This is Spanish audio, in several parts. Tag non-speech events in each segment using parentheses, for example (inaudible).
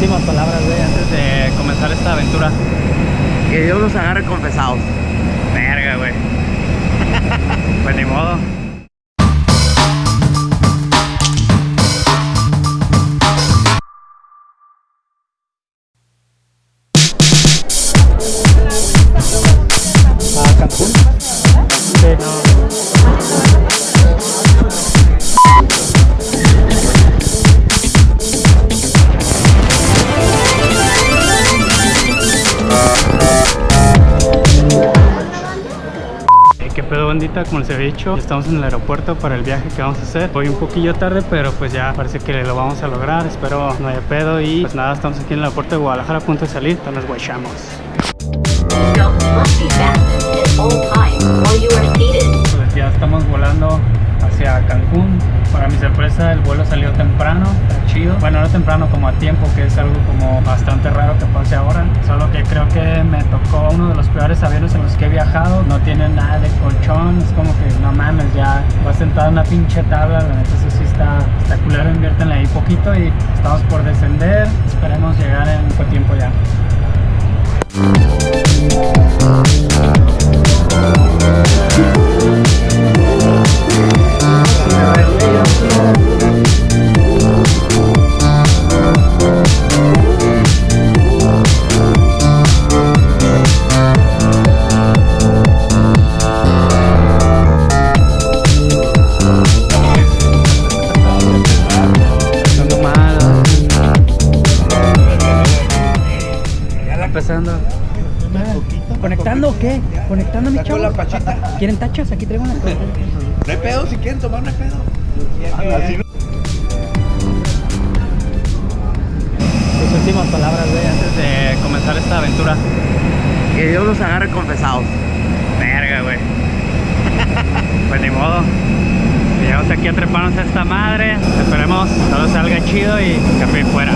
últimas palabras, güey, antes de comenzar esta aventura. Que Dios nos agarre confesados. Verga, güey. (laughs) pues ni modo. Bandita? Como les había dicho, estamos en el aeropuerto para el viaje que vamos a hacer. Voy un poquillo tarde, pero pues ya parece que lo vamos a lograr. Espero no haya pedo y pues nada, estamos aquí en el aeropuerto de Guadalajara a punto de salir. Entonces guachamos. Ya estamos volando hacia Cancún. Para mi sorpresa el vuelo salió temprano, Bueno, no temprano, como a tiempo, que es algo como bastante raro que pase ahora. Solo que creo que me tocó uno de los peores aviones en los que he viajado. No tiene nada de colchón, es como que no mames, ya vas sentado en una pinche tabla. La neta eso sí está, está culero, ahí poquito y estamos por descender. Esperemos llegar en poco tiempo ya últimas palabras, güey, antes de comenzar esta aventura. Que Dios nos agarre confesados. Verga, güey. (laughs) pues ni modo. Llegamos aquí a treparnos a esta madre. Esperemos todo salga chido y café fuera.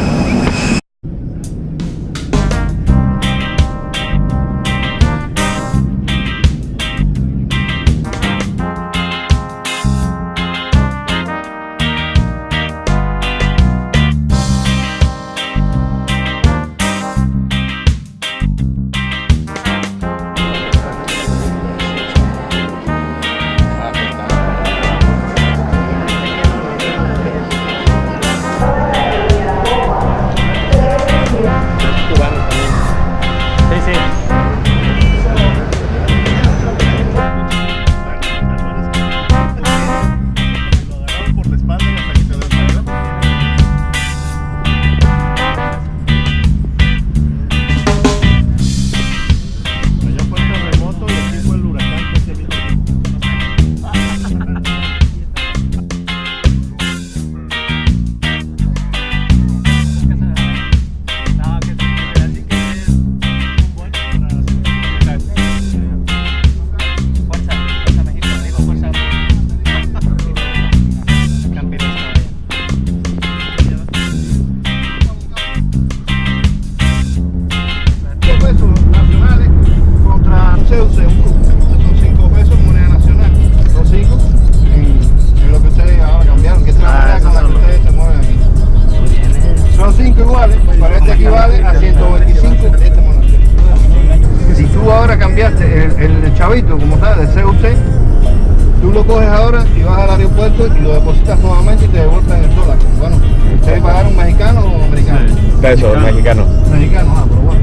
Lo coges ahora y vas al aeropuerto y lo depositas nuevamente y te devuelven el dólar. Bueno, ¿ustedes pagaron mexicano o americano? Peso mexicano. Mexicano, ah, pero bueno.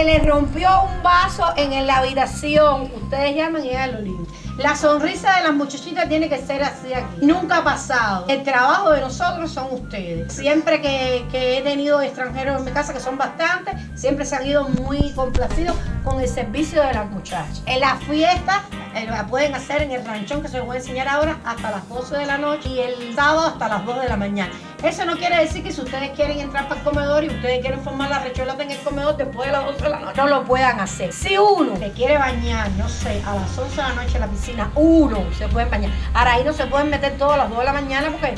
Se le rompió un vaso en la habitación. Ustedes llaman y ella lo limpia. La sonrisa de las muchachitas tiene que ser así aquí. Nunca ha pasado. El trabajo de nosotros son ustedes. Siempre que, que he tenido extranjeros en mi casa, que son bastantes, siempre se han ido muy complacidos con el servicio de las muchachas. En las fiestas eh, la pueden hacer en el ranchón que se los voy a enseñar ahora hasta las 12 de la noche y el sábado hasta las 2 de la mañana. Eso no quiere decir que si ustedes quieren entrar para el comedor y ustedes quieren formar la recholata en el comedor después de las 12 de la noche, no lo puedan hacer. Si uno se quiere bañar, no sé, a las 11 de la noche en la piscina, uno se puede bañar. Ahora ahí no se pueden meter todos a las 2 de la mañana porque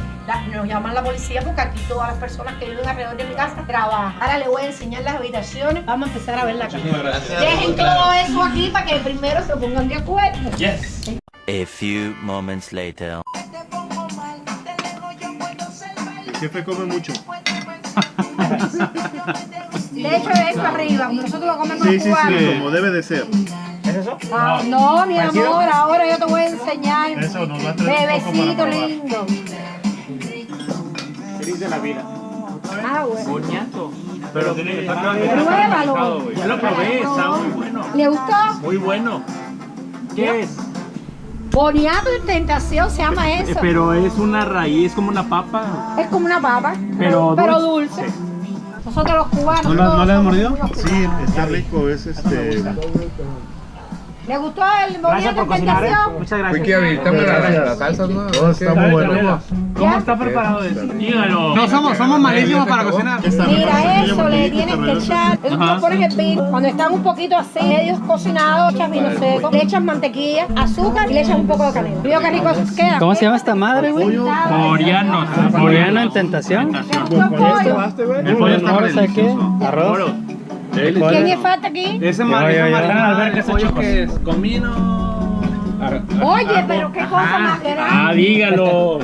nos llaman la policía porque aquí todas las personas que viven alrededor de mi casa trabajan. Ahora les voy a enseñar las habitaciones. Vamos a empezar a ver la casa. Dejen todo eso aquí para que primero se pongan de acuerdo. A few moments later. El jefe come mucho. De hecho, eso arriba, nosotros lo comemos Sí, sí, cuatro. sí, como debe de ser. Ah, no, mi amor, ahora yo te voy a enseñar. Eso nos va a traer un poco para Bebecito probar. lindo. De la vida. Ah, bueno. Boniato. Pero Pruébalo. Ya lo probé, está muy bueno. ¿Le gustó? Muy bueno. ¿Qué es? Boniato en tentación se llama eso. Pero es una raíz, como una papa. Es como una papa, Pero pero dulce. Nosotros los cubanos. ¿No lo- todos no le has mordido? Sí, está rico, es este. ¿Le gustó el boniato en tentación? Muchas gracias. Wiki, habilitame las, las salsas, ¿no? Todo está muy bueno. ¿Cómo está preparado eso? Dígalo. No somos, somos malísimos para cocinar. Mira eso, le tienes que echar, el cuando están un poquito así, medios cocinados, echas vino seco, le echas mantequilla, azúcar y le echas un poco de canela. Mira qué rico queda. ¿Cómo se llama esta madre, güey? Coreano. Coreano en tentación. ¿Le gustó el pollo? El pollo está no sé qué. Arroz. ¿Quién le falta aquí? Ese mar- esa marranada, a ver ese que es comino. Oye, pero qué cosa más grande. dígalo.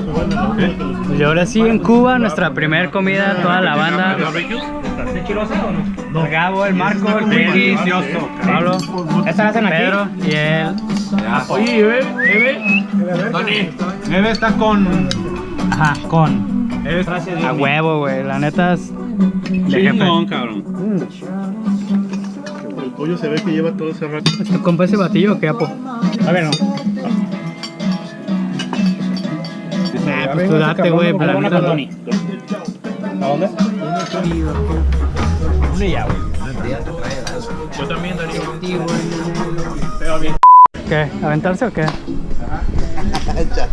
Y ahora sí en Cuba, nuestra primer comida, toda la banda. El Gabo, el Marco, el delicioso. Pablo, esta la hacen aquí. Pedro y él. Oye, Eve, Eve. Tony. Eve está con. Ajá, con. A huevo, güey. La neta es. De cabrón. Pollo se ve que lleva todo ese rato. ¿Tu compa ese batillo o qué, Apo? A ver, no. Ah, pues tú date, güey. La neta. ¿A dónde? Una ya, güey. Yo también daría. ¿Qué? ¿Aventarse o qué? (laughs)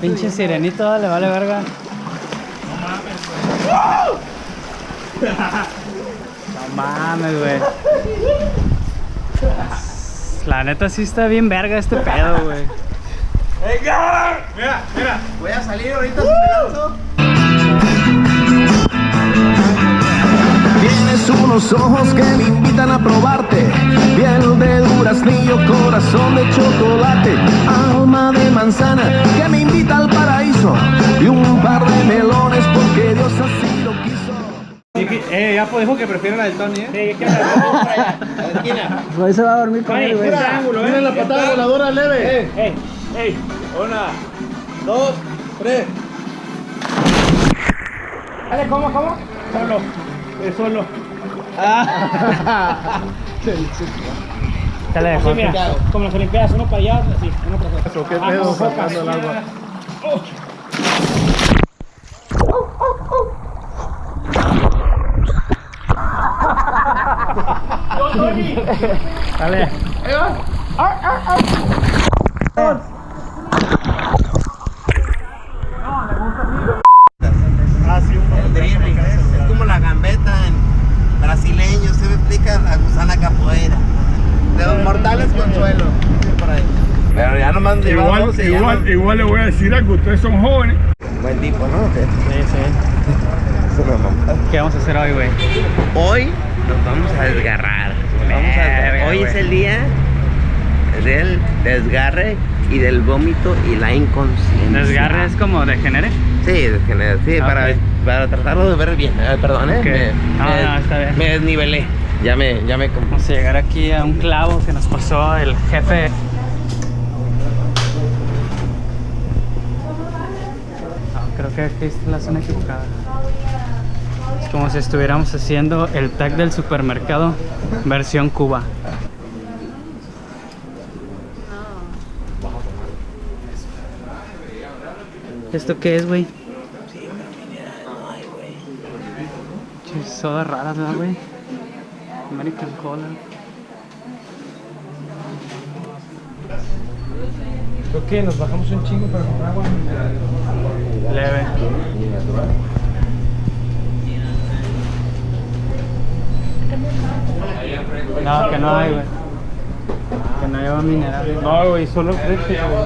Pinche sirenito, le vale verga. No mames, güey. La neta sí está bien verga este pedo, güey. Voy a salir ahorita si me lanzo. Unos ojos que me invitan a probarte. Piel de duraznillo, corazón de chocolate. Alma de manzana que me invita al paraíso. Y un par de melones porque Dios así lo quiso. Eh, ya pues dijo que prefiere la del Tony, ¿eh? Sí, es que Hoy (laughs) se va a dormir con él, güey. Mira la patada voladora leve. Ey, ey. Una, dos, tres. Dale, ¿cómo, cómo? Solo. Es solo. Dale, Jorge. como las Olimpiadas, uno para allá, así, uno para allá. Eso, qué pedo sacando el agua. Dale. Ah, sí, un Es como la gambeta en brasileño, se me explica la gusana capoeira. De los mortales consuelo. Por ahí. Igual, igual, igual le voy a decir algo, ustedes son jóvenes. Buen tipo, ¿no? Sí, sí. (laughs) Eso me mamó. ¿Qué vamos a hacer hoy, güey? Hoy nos vamos a desgarrar. Vamos a Verga, Hoy es el día del desgarre y del vómito y la inconsciencia. Desgarre es como degenere. Sí, desgener- sí, Ah, para, para tratarlo de ver bien. Eh, perdón, ¿eh? Me, No, me- no, está bien. me desnivelé. Ya me, ya me Vamos a llegar aquí a un clavo que nos pasó el jefe. Creo que aquí está la zona equivocada. Es como si estuviéramos haciendo el tag del supermercado versión Cuba. ¿Esto qué es, güey? Sodas raras, ¿verdad, güey? American Cola. ¿Por qué? Nos bajamos un chingo para comprar agua. Leve. No, que no hay, güey. Que no lleva minerales. No, güey, solo frente, güey.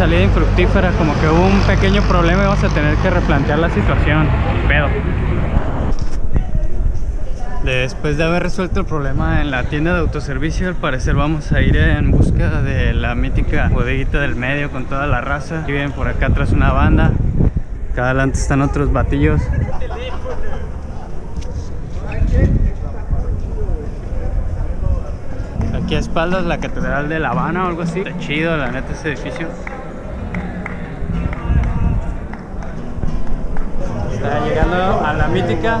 Salida infructífera. Como que hubo un pequeño problema y vamos a tener que replantear la situación. Pedo. Después de haber resuelto el problema en la tienda de autoservicio, al parecer vamos a ir en busca de la mítica bodeguita del medio con toda la raza. Aquí vienen por acá atrás una banda. Acá adelante están otros batillos. Aquí a espaldas la Catedral de La Habana o algo así. Está chido, la neta, ese edificio. Está llegando a la mítica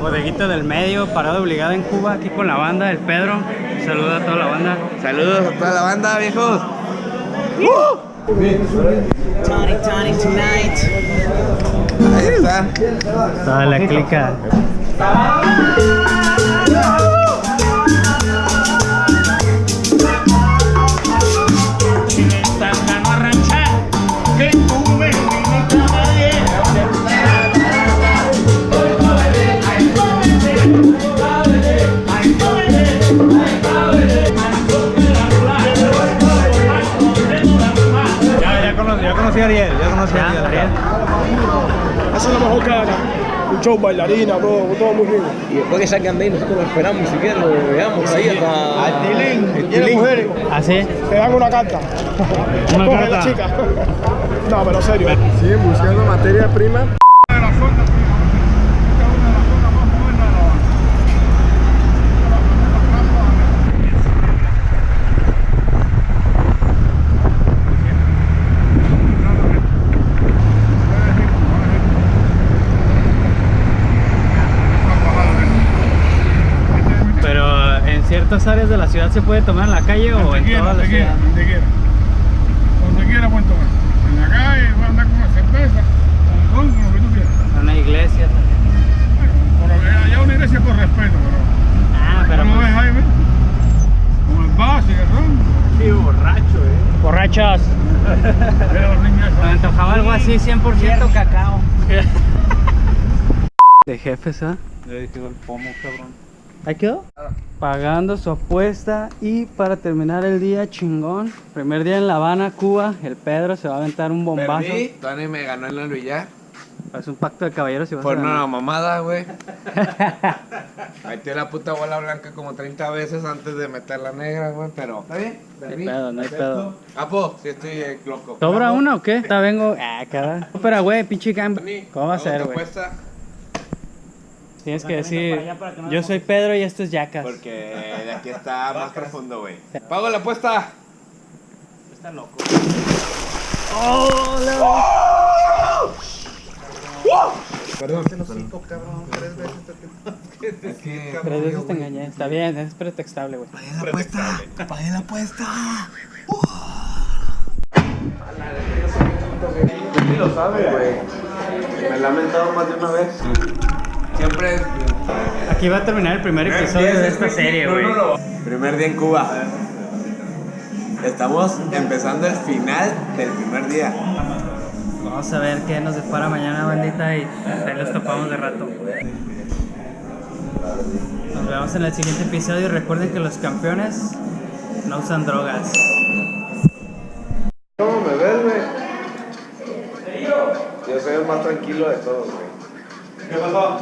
bodeguita del medio, parada obligada en Cuba, aquí con la banda, el Pedro. Saluda a toda la banda. Saludos a toda la banda, viejos. Tony, Tony, tonight. Ahí está. Toda la clica. Cara. Un show, bailarina, todo, todo muy rico. Y después que salgan de ahí, nosotros lo esperamos si quieren, lo veamos ahí hasta... Al tilín, El ¿quieres tilín. mujeres? ¿Así? Te dan una carta. Una Coge carta. la chica. (laughs) No, pero serio. Siguen buscando materia prima. Pero en ciertas áreas de la ciudad se puede tomar en la calle o en toda la donde quiera, ciudad. donde quiera. Donde quiera pueden tomar. En la calle, pueden andar con una cerveza, con ron, con lo que tú quieras. En una iglesia también. Bueno, allá una iglesia por respeto, pero... Ah, pero ¿No ves, pues, Jaime? Como el vaso y el ron. borrachos. (laughs) Pero los niños Me antojaba algo así, 100% cacao. (laughs) De jefes, ¿ah? Le dije el pomo, cabrón. ¿Ahí quedó? Pagando su apuesta y para terminar el día chingón, primer día en La Habana, Cuba, el Pedro se va a aventar un bombazo. Perdí, Tony me ganó en el billar. Es un pacto de caballeros y vas Por a una mamada, güey. (laughs) Metió la puta bola blanca como 30 veces antes de meter la negra, güey, pero... ¿Está bien? No hay pedo, no hay pedo. Apo, si estoy eh, loco. ¿Sobra una o qué? Está vengo. Ah, cabrón. Pero, güey, pinche cam. Tony, ¿Cómo va a ¿cómo ser, güey? Tienes que decir, yo soy Pedro y esto es Yacas. Porque de aquí está más profundo, güey. Pago la apuesta. Está loco. Perdón. cabrón, tres veces te Es que... Tres veces te engañé. Está bien, es pretextable, güey. Pagué la apuesta. Pagué la apuesta. Sí lo sabe, güey. Me he lamentado más de una vez. Siempre es... Aquí va a terminar el primer episodio de esta serie, güey. Primer día en Cuba. Estamos empezando el final del primer día. Vamos a ver qué nos depara mañana, bandita, y ahí los topamos de rato. Nos vemos en el siguiente episodio y recuerden que los campeones no usan drogas. ¿Cómo me ves, güey? Yo soy el más tranquilo de todos, güey. ¿Qué pasó?